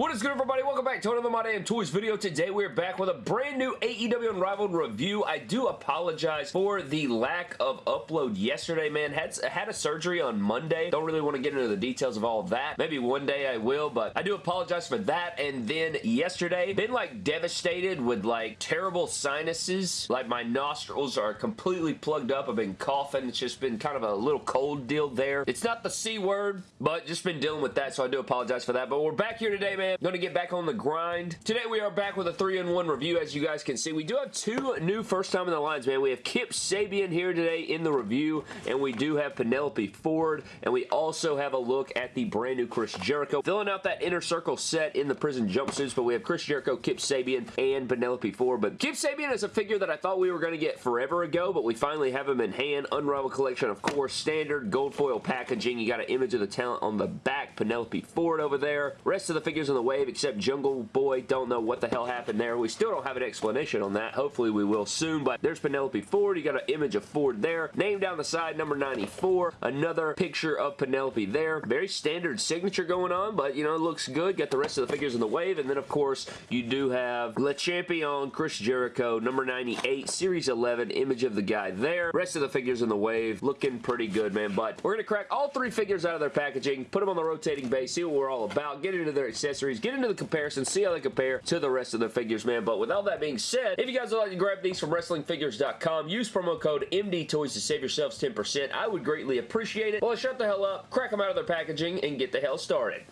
What is good everybody? Welcome back to another My Damn Toys video. Today we are back with a brand new AEW Unrivaled review. I do apologize for the lack of upload yesterday, man. Had, had a surgery on Monday. Don't really want to get into the details of all of that. Maybe one day I will, but I do apologize for that. And then yesterday, been like devastated with like terrible sinuses. Like my nostrils are completely plugged up. I've been coughing. It's just been kind of a little cold deal there. It's not the C word, but just been dealing with that, so I do apologize for that. But we're back here today, man to get back on the grind. Today we are back with a 3-in-1 review as you guys can see. We do have two new first time in the lines, man. We have Kip Sabian here today in the review, and we do have Penelope Ford, and we also have a look at the brand new Chris Jericho. Filling out that inner circle set in the prison jumpsuits, but we have Chris Jericho, Kip Sabian, and Penelope Ford. But Kip Sabian is a figure that I thought we were going to get forever ago, but we finally have him in hand. Unrivaled collection, of course. Standard gold foil packaging. You got an image of the talent on the back. Penelope Ford over there. Rest of the figures on the the wave except Jungle Boy. Don't know what the hell happened there. We still don't have an explanation on that. Hopefully we will soon, but there's Penelope Ford. You got an image of Ford there. Name down the side, number 94. Another picture of Penelope there. Very standard signature going on, but, you know, it looks good. Got the rest of the figures in the wave, and then, of course, you do have Le Champion, Chris Jericho, number 98, Series 11, image of the guy there. Rest of the figures in the wave, looking pretty good, man, but we're going to crack all three figures out of their packaging, put them on the rotating base, see what we're all about, get into their accessories, get into the comparison, see how they compare to the rest of the figures, man. But with all that being said, if you guys would like to grab these from WrestlingFigures.com, use promo code MDTOYS to save yourselves 10%. I would greatly appreciate it. Well, shut the hell up, crack them out of their packaging, and get the hell started.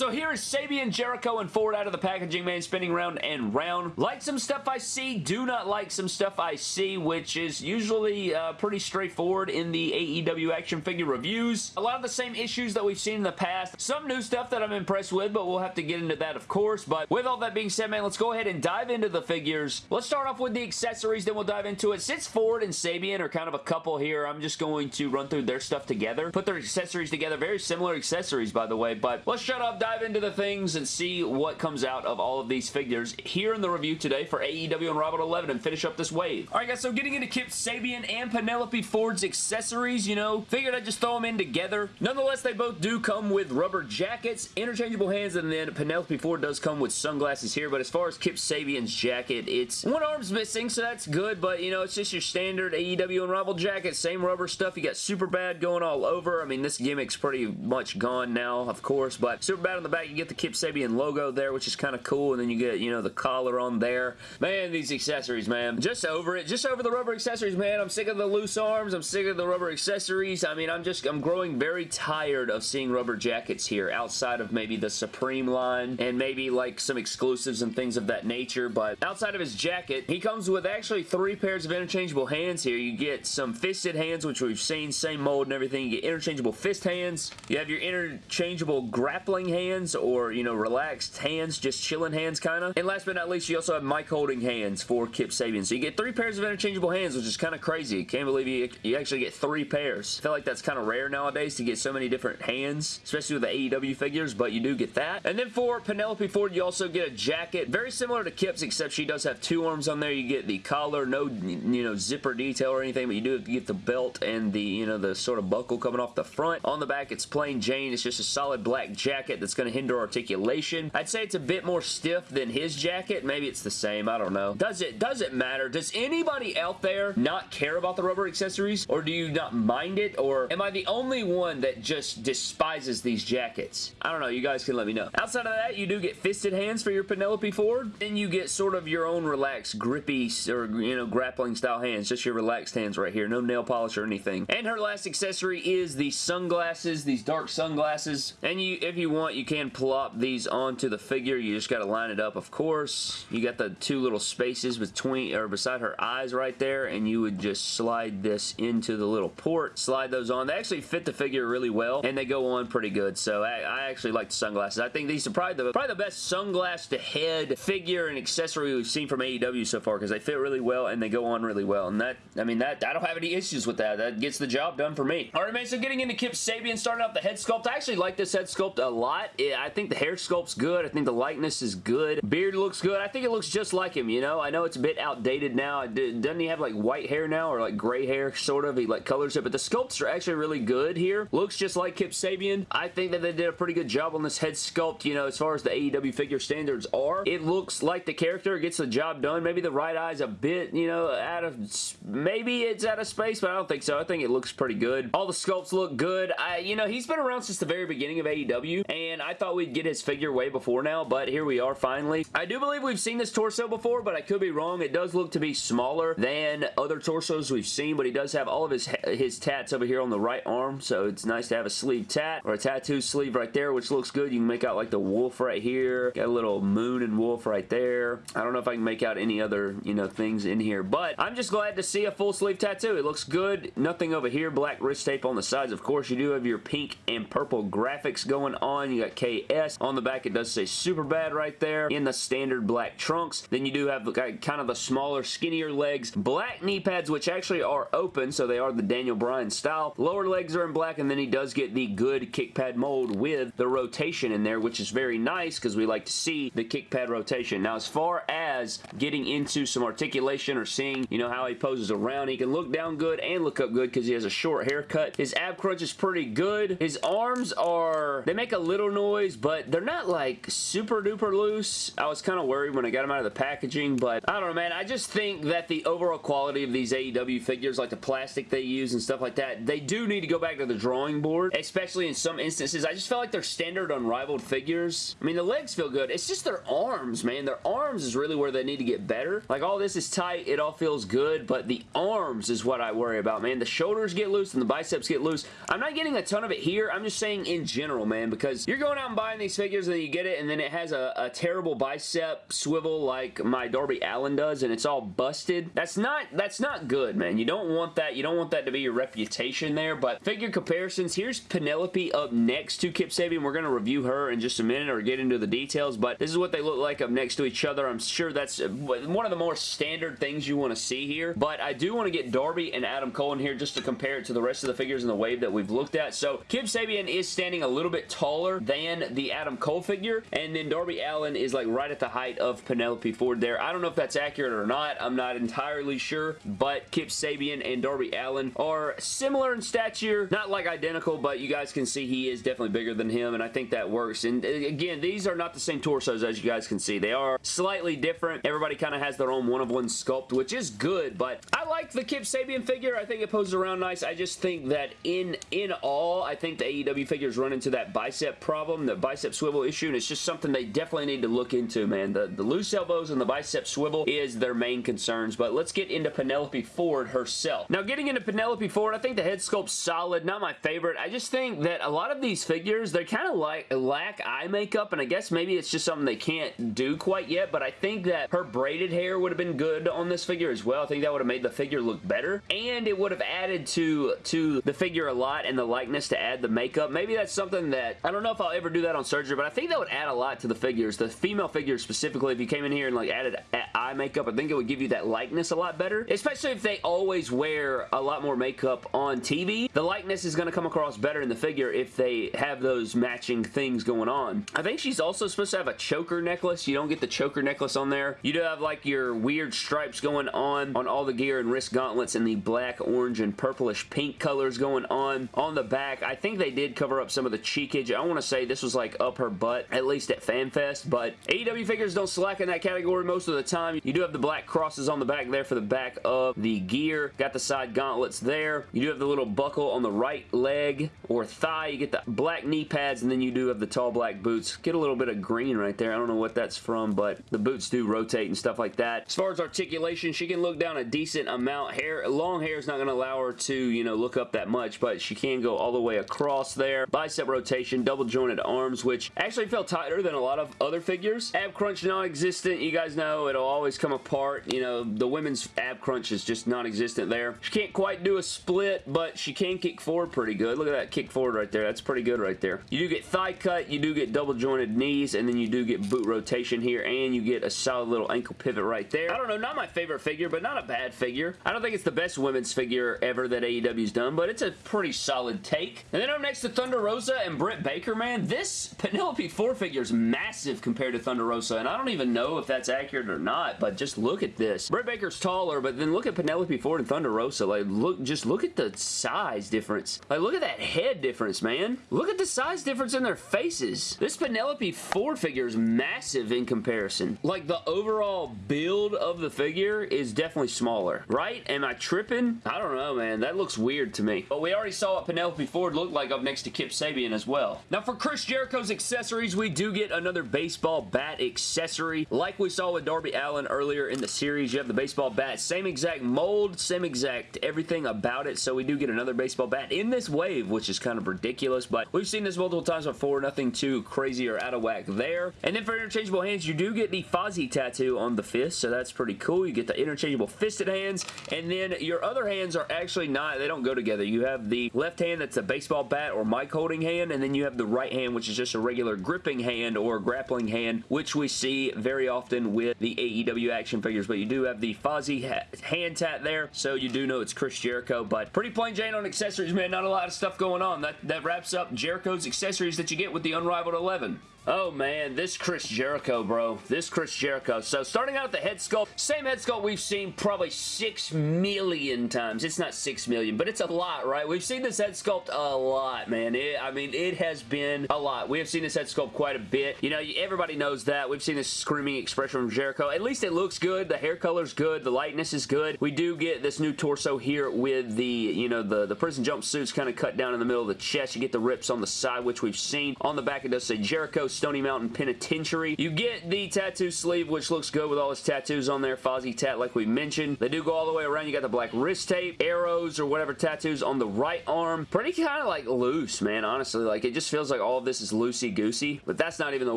So here is Sabian, Jericho, and Ford out of the packaging, man, spinning round and round. Like some stuff I see, do not like some stuff I see, which is usually uh, pretty straightforward in the AEW action figure reviews. A lot of the same issues that we've seen in the past. Some new stuff that I'm impressed with, but we'll have to get into that, of course. But with all that being said, man, let's go ahead and dive into the figures. Let's start off with the accessories, then we'll dive into it. Since Ford and Sabian are kind of a couple here, I'm just going to run through their stuff together. Put their accessories together. Very similar accessories, by the way, but let's shut up, dive into the things and see what comes out of all of these figures here in the review today for AEW Unrivaled 11 and finish up this wave. Alright guys, so getting into Kip Sabian and Penelope Ford's accessories, you know, figured I'd just throw them in together. Nonetheless, they both do come with rubber jackets, interchangeable hands, and then Penelope Ford does come with sunglasses here, but as far as Kip Sabian's jacket, it's one arm's missing, so that's good, but you know, it's just your standard AEW and Unrivaled jacket, same rubber stuff. You got Super Bad going all over. I mean, this gimmick's pretty much gone now, of course, but Super Bad on the back, you get the Kip Sabian logo there, which is kind of cool, and then you get, you know, the collar on there. Man, these accessories, man. Just over it. Just over the rubber accessories, man. I'm sick of the loose arms. I'm sick of the rubber accessories. I mean, I'm just, I'm growing very tired of seeing rubber jackets here outside of maybe the Supreme line and maybe like some exclusives and things of that nature, but outside of his jacket, he comes with actually three pairs of interchangeable hands here. You get some fisted hands, which we've seen, same mold and everything. You get interchangeable fist hands. You have your interchangeable grappling hands or, you know, relaxed hands, just chilling hands kind of. And last but not least, you also have mic holding hands for Kip Sabian. So you get three pairs of interchangeable hands, which is kind of crazy. Can't believe you, you actually get three pairs. I feel like that's kind of rare nowadays to get so many different hands, especially with the AEW figures, but you do get that. And then for Penelope Ford, you also get a jacket, very similar to Kip's, except she does have two arms on there. You get the collar, no, you know, zipper detail or anything, but you do get the belt and the, you know, the sort of buckle coming off the front. On the back, it's plain Jane. It's just a solid black jacket that's going to hinder articulation articulation. I'd say it's a bit more stiff than his jacket. Maybe it's the same. I don't know. Does it, does it matter? Does anybody out there not care about the rubber accessories? Or do you not mind it? Or am I the only one that just despises these jackets? I don't know. You guys can let me know. Outside of that, you do get fisted hands for your Penelope Ford. Then you get sort of your own relaxed, grippy, or, you know, grappling style hands. Just your relaxed hands right here. No nail polish or anything. And her last accessory is the sunglasses, these dark sunglasses. And you, if you want, you can plop these onto the figure. You just got to line it up, of course. You got the two little spaces between or beside her eyes right there, and you would just slide this into the little port. Slide those on. They actually fit the figure really well, and they go on pretty good. So I, I actually like the sunglasses. I think these are probably the, probably the best sunglass to head figure and accessory we've seen from AEW so far because they fit really well and they go on really well. And that, I mean, that I don't have any issues with that. That gets the job done for me. All right, man, so getting into Kip Sabian, starting off the head sculpt. I actually like this head sculpt a lot. Not. I think the hair sculpt's good. I think the likeness is good. Beard looks good. I think it looks just like him, you know? I know it's a bit outdated now. Doesn't he have like white hair now or like gray hair sort of? He like colors it, but the sculpts are actually really good here. Looks just like Kip Sabian. I think that they did a pretty good job on this head sculpt, you know, as far as the AEW figure standards are. It looks like the character gets the job done. Maybe the right eye's a bit, you know, out of... Maybe it's out of space, but I don't think so. I think it looks pretty good. All the sculpts look good. I, you know, he's been around since the very beginning of AEW, and I thought we'd get his figure way before now, but here we are finally. I do believe we've seen this torso before, but I could be wrong. It does look to be smaller than other torsos we've seen, but he does have all of his, his tats over here on the right arm, so it's nice to have a sleeve tat, or a tattoo sleeve right there, which looks good. You can make out like the wolf right here. Got a little moon and wolf right there. I don't know if I can make out any other, you know, things in here, but I'm just glad to see a full sleeve tattoo. It looks good. Nothing over here. Black wrist tape on the sides. Of course, you do have your pink and purple graphics going on. You got KS. On the back, it does say super bad right there in the standard black trunks. Then you do have kind of the smaller, skinnier legs. Black knee pads, which actually are open, so they are the Daniel Bryan style. Lower legs are in black, and then he does get the good kick pad mold with the rotation in there, which is very nice because we like to see the kick pad rotation. Now, as far as getting into some articulation or seeing, you know, how he poses around, he can look down good and look up good because he has a short haircut. His ab crunch is pretty good. His arms are, they make a little noise, but they're not like super duper loose. I was kind of worried when I got them out of the packaging, but I don't know, man. I just think that the overall quality of these AEW figures, like the plastic they use and stuff like that, they do need to go back to the drawing board, especially in some instances. I just felt like they're standard unrivaled figures. I mean, the legs feel good. It's just their arms, man. Their arms is really where they need to get better. Like, all this is tight. It all feels good, but the arms is what I worry about, man. The shoulders get loose and the biceps get loose. I'm not getting a ton of it here. I'm just saying in general, man, because you're going out and buying these figures and you get it and then it has a, a terrible bicep swivel like my Darby Allin does and it's all busted. That's not, that's not good, man. You don't want that. You don't want that to be your reputation there, but figure comparisons. Here's Penelope up next to Kip Sabian. We're going to review her in just a minute or get into the details, but this is what they look like up next to each other. I'm sure that's one of the more standard things you want to see here, but I do want to get Darby and Adam Cole in here just to compare it to the rest of the figures in the wave that we've looked at. So Kip Sabian is standing a little bit taller than the Adam Cole figure, and then Darby Allin is like right at the height of Penelope Ford there. I don't know if that's accurate or not. I'm not entirely sure, but Kip Sabian and Darby Allin are similar in stature, not like identical, but you guys can see he is definitely bigger than him, and I think that works. And uh, again, these are not the same torsos as you guys can see. They are slightly different. Everybody kind of has their own one-of-one sculpt, which is good, but I like the Kip Sabian figure. I think it poses around nice. I just think that in, in all, I think the AEW figures run into that bicep problem, the bicep swivel issue, and it's just something they definitely need to look into, man. The, the loose elbows and the bicep swivel is their main concerns, but let's get into Penelope Ford herself. Now, getting into Penelope Ford, I think the head sculpt's solid, not my favorite. I just think that a lot of these figures, they kind of like lack eye makeup, and I guess maybe it's just something they can't do quite yet, but I think that her braided hair would have been good on this figure as well. I think that would have made the figure look better, and it would have added to, to the figure a lot and the likeness to add the makeup. Maybe that's something that, I don't know if I'll ever do that on surgery, but I think that would add a lot to the figures. The female figures specifically, if you came in here and like added eye makeup, I think it would give you that likeness a lot better, especially if they always wear a lot more makeup on TV. The likeness is going to come across better in the figure if they have those matching things going on. I think she's also supposed to have a choker necklace. You don't get the choker necklace on there. You do have like your weird stripes going on on all the gear and wrist gauntlets and the black, orange, and purplish pink colors going on. On the back, I think they did cover up some of the cheekage. I want to say this was like up her butt, at least at FanFest, but AEW figures don't slack in that category most of the time. You do have the black crosses on the back there for the back of the gear. Got the side gauntlets there. You do have the little buckle on the right leg or thigh. You get the black knee pads, and then you do have the tall black boots. Get a little bit of green right there. I don't know what that's from, but the boots do rotate and stuff like that. As far as articulation, she can look down a decent amount. Hair, Long hair is not going to allow her to, you know, look up that much, but she can go all the way across there. Bicep rotation, double arms, which actually felt tighter than a lot of other figures. Ab crunch non-existent. You guys know it'll always come apart. You know, the women's ab crunch is just non-existent there. She can't quite do a split, but she can kick forward pretty good. Look at that kick forward right there. That's pretty good right there. You do get thigh cut, you do get double jointed knees, and then you do get boot rotation here, and you get a solid little ankle pivot right there. I don't know, not my favorite figure, but not a bad figure. I don't think it's the best women's figure ever that AEW's done, but it's a pretty solid take. And then up next to Thunder Rosa and Britt Baker, man. Man, this Penelope Ford figure is massive compared to Thunder Rosa, and I don't even know if that's accurate or not, but just look at this. Britt Baker's taller, but then look at Penelope Ford and Thunder Rosa. Like, look, just look at the size difference. Like, look at that head difference, man. Look at the size difference in their faces. This Penelope Ford figure is massive in comparison. Like, the overall build of the figure is definitely smaller, right? Am I tripping? I don't know, man. That looks weird to me. But we already saw what Penelope Ford looked like up next to Kip Sabian as well. Now, for Chris Jericho's accessories, we do get another baseball bat accessory. Like we saw with Darby Allin earlier in the series, you have the baseball bat. Same exact mold, same exact everything about it, so we do get another baseball bat in this wave, which is kind of ridiculous, but we've seen this multiple times before. Nothing too crazy or out of whack there. And then for interchangeable hands, you do get the Fozzy tattoo on the fist, so that's pretty cool. You get the interchangeable fisted hands, and then your other hands are actually not, they don't go together. You have the left hand that's a baseball bat or mic holding hand, and then you have the right hand, which is just a regular gripping hand or grappling hand, which we see very often with the AEW action figures, but you do have the Fozzy ha hand tat there, so you do know it's Chris Jericho, but pretty plain Jane on accessories, man. Not a lot of stuff going on. That, that wraps up Jericho's accessories that you get with the Unrivaled 11. Oh man, this Chris Jericho, bro. This Chris Jericho. So starting out the head sculpt, same head sculpt we've seen probably six million times. It's not six million, but it's a lot, right? We've seen this head sculpt a lot, man. It, I mean, it has been a lot. We have seen this head sculpt quite a bit. You know, everybody knows that. We've seen this screaming expression from Jericho. At least it looks good. The hair color's good. The lightness is good. We do get this new torso here with the, you know, the, the prison jumpsuits kind of cut down in the middle of the chest. You get the rips on the side, which we've seen. On the back, it does say Jericho Stony Mountain Penitentiary. You get the tattoo sleeve, which looks good with all his tattoos on there. Fozzy tat, like we mentioned. They do go all the way around. You got the black wrist tape, arrows, or whatever tattoos on the right arm. Pretty kind of like loose, man, honestly. Like, it just feels like all of this is loosey-goosey, but that's not even the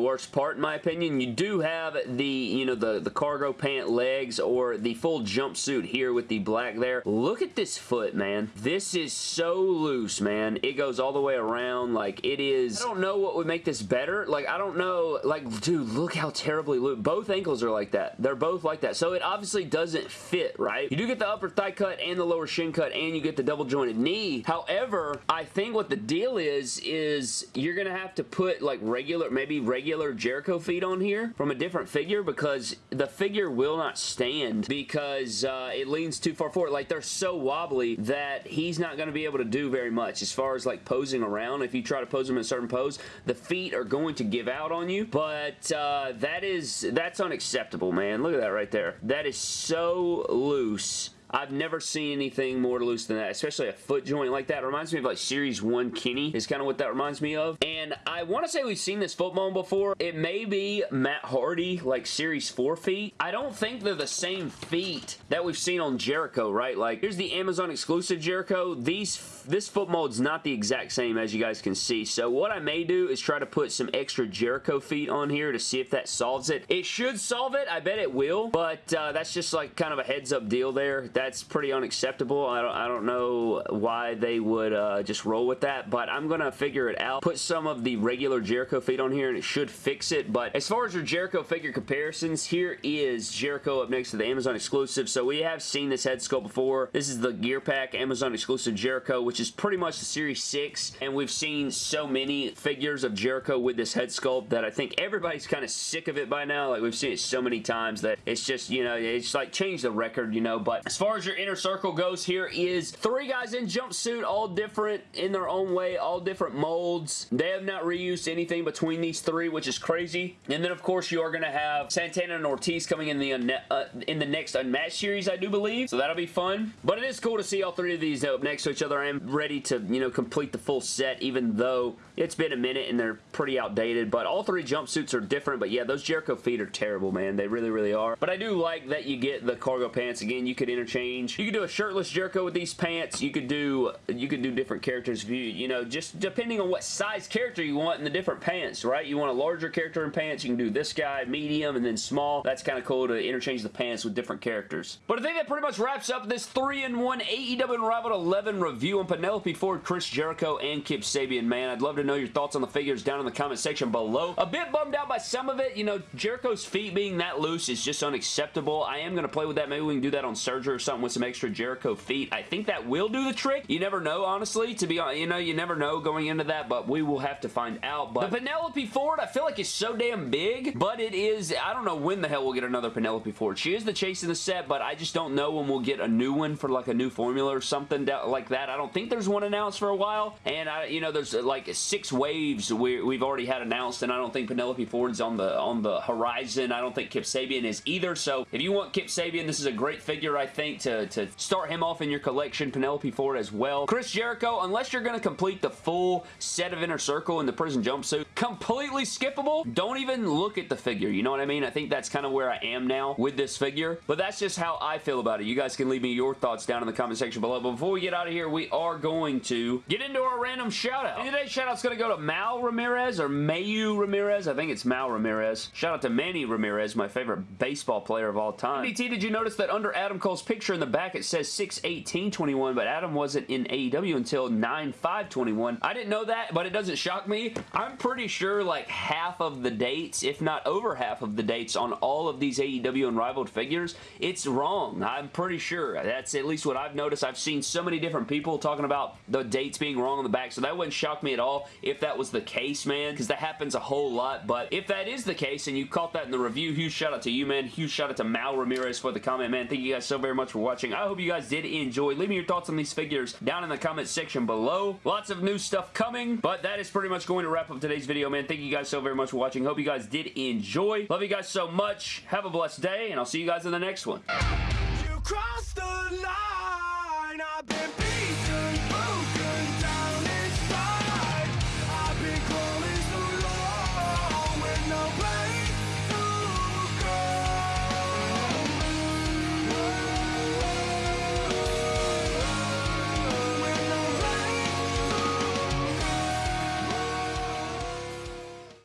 worst part, in my opinion. You do have the, you know, the, the cargo pant legs or the full jumpsuit here with the black there. Look at this foot, man. This is so loose, man. It goes all the way around. Like, it is... I don't know what would make this better. Like, I don't know. Like, dude, look how terribly loose. Both ankles are like that. They're both like that. So it obviously doesn't fit, right? You do get the upper thigh cut and the lower shin cut and you get the double jointed knee. However, I think what the deal is, is you're going to have to put like regular, maybe regular Jericho feet on here from a different figure because the figure will not stand because uh, it leans too far forward. Like they're so wobbly that he's not going to be able to do very much as far as like posing around. If you try to pose him in a certain pose, the feet are going to give out on you. But uh, that is, that's unacceptable, man. Look at that right there. That is so loose I've never seen anything more loose than that, especially a foot joint like that. It reminds me of like Series 1 Kenny is kind of what that reminds me of. And I want to say we've seen this foot bone before. It may be Matt Hardy, like Series 4 feet. I don't think they're the same feet that we've seen on Jericho, right? Like, here's the Amazon exclusive Jericho. These This foot mold's not the exact same as you guys can see. So what I may do is try to put some extra Jericho feet on here to see if that solves it. It should solve it. I bet it will. But uh, that's just like kind of a heads up deal there. That that's pretty unacceptable. I don't, I don't know why they would uh, just roll with that, but I'm going to figure it out. Put some of the regular Jericho feet on here, and it should fix it, but as far as your Jericho figure comparisons, here is Jericho up next to the Amazon exclusive. So we have seen this head sculpt before. This is the Gear Pack Amazon exclusive Jericho, which is pretty much the Series 6, and we've seen so many figures of Jericho with this head sculpt that I think everybody's kind of sick of it by now. Like, we've seen it so many times that it's just, you know, it's like changed the record, you know, but as far far as your inner circle goes, here is three guys in jumpsuit, all different in their own way, all different molds. They have not reused anything between these three, which is crazy. And then, of course, you are going to have Santana and Ortiz coming in the uh, in the next Unmatched series, I do believe. So that'll be fun. But it is cool to see all three of these up next to each other. I am ready to, you know, complete the full set, even though it's been a minute and they're pretty outdated. But all three jumpsuits are different. But yeah, those Jericho feet are terrible, man. They really, really are. But I do like that you get the cargo pants. Again, you could interchange change. You could do a shirtless Jericho with these pants. You could do you could do different characters you know, just depending on what size character you want in the different pants, right? You want a larger character in pants, you can do this guy, medium, and then small. That's kind of cool to interchange the pants with different characters. But I think that pretty much wraps up this 3-in-1 AEW Unrivaled 11 review on Penelope Ford, Chris Jericho, and Kip Sabian, man. I'd love to know your thoughts on the figures down in the comment section below. A bit bummed out by some of it. You know, Jericho's feet being that loose is just unacceptable. I am going to play with that. Maybe we can do that on Surger something with some extra Jericho feet. I think that will do the trick. You never know, honestly, to be honest. You know, you never know going into that, but we will have to find out. But the Penelope Ford, I feel like is so damn big, but it is, I don't know when the hell we'll get another Penelope Ford. She is the chase in the set, but I just don't know when we'll get a new one for like a new formula or something like that. I don't think there's one announced for a while, and I, you know, there's uh, like six waves we, we've already had announced, and I don't think Penelope Ford's on the on the horizon. I don't think Kip Sabian is either, so if you want Kip Sabian, this is a great figure, I think, to, to start him off in your collection. Penelope Ford as well. Chris Jericho, unless you're going to complete the full set of Inner Circle in the prison jumpsuit, completely skippable. Don't even look at the figure. You know what I mean? I think that's kind of where I am now with this figure, but that's just how I feel about it. You guys can leave me your thoughts down in the comment section below, but before we get out of here, we are going to get into our random shout out. And today's shout out's going to go to Mal Ramirez or Mayu Ramirez. I think it's Mal Ramirez. Shout out to Manny Ramirez, my favorite baseball player of all time. MDT, did you notice that under Adam Cole's picture in the back it says 6-18-21, but Adam wasn't in AEW until 9-5-21. I didn't know that, but it doesn't shock me. I'm pretty sure like half of the dates, if not over half of the dates on all of these AEW Unrivaled figures, it's wrong. I'm pretty sure. That's at least what I've noticed. I've seen so many different people talking about the dates being wrong on the back, so that wouldn't shock me at all if that was the case, man, because that happens a whole lot, but if that is the case and you caught that in the review, huge shout out to you, man. Huge shout out to Mal Ramirez for the comment, man. Thank you guys so very much for watching. I hope you guys did enjoy. Leave me your thoughts on these figures down in the comment section below. Lots of new stuff coming, but that is pretty much going to wrap up today's video, man. Thank you guys so very much for watching. Hope you guys did enjoy. Love you guys so much. Have a blessed day, and I'll see you guys in the next one.